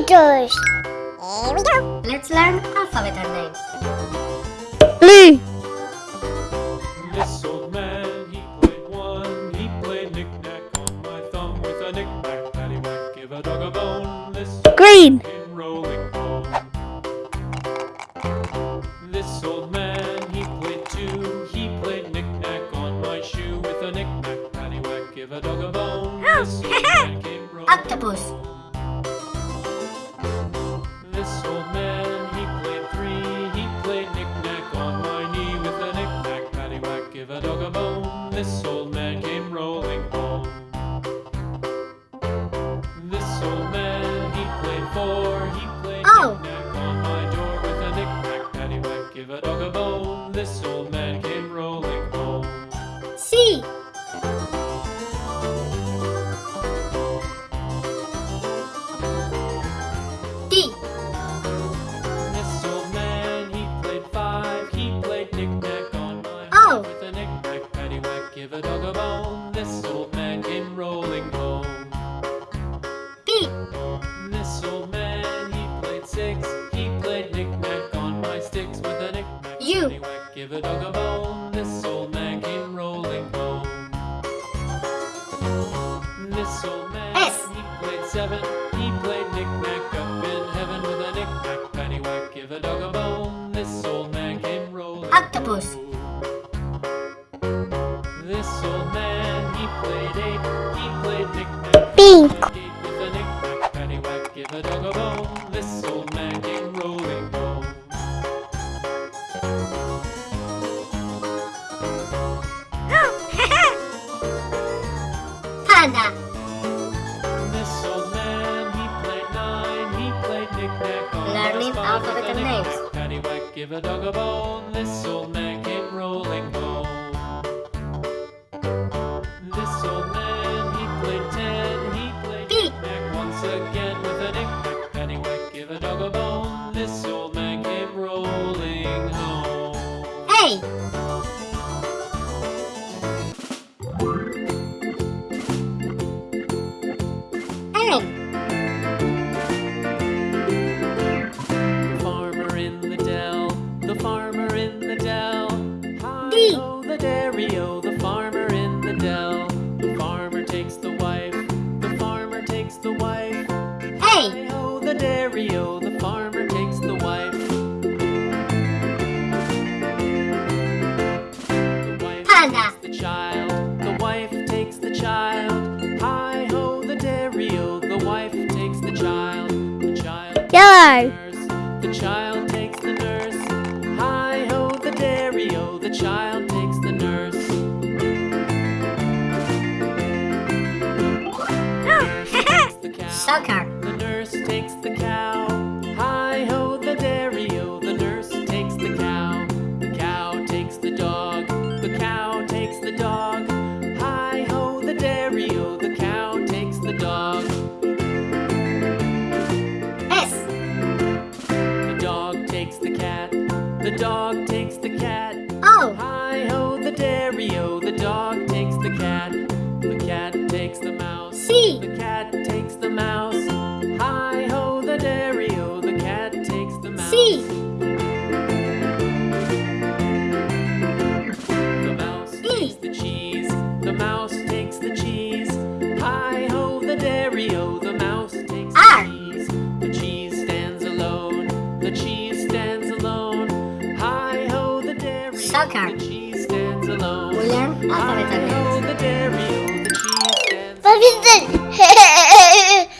letters. Here we go. Let's learn alphabet and names. Blue. This old man, he played one. He played knick-knack on my thumb with a knick-knack, paddywhack, give a dog a bone. This Green. rolling home. This old man, he played two. He played knick-knack on my shoe with a knick-knack, paddywhack, give a dog a bone. Oh, this old man came rolling Octopus. This old rolling home. B. This old man, he played six. He played knick-knack on my sticks with a knick-knack, U. paddywhack, give a dog a bone. This old man came rolling home. This old man, S. he played seven. He played knick-knack up in heaven with a knick-knack, paddywhack, give a dog a bone. This old man came rolling Octopus. home. This old man, he played nine. He played knick-knack Learning alphabet names. Paddywhack, give a dog a bone. This old man came rolling home. This old man, he played ten. He played knick-knack once again with a knick-knack, paddywhack, give a dog a bone. This old man came rolling home. A. the the farmer takes the wife. The wife Panda. takes the child, the wife takes the child. Hi-ho, the dairy-o, the wife takes the child. The child Yellow. The child takes the nurse. Hi ho, the dairy o. The child takes the nurse. The. Soccer. The nurse takes the dog o. The cheese stands What is it?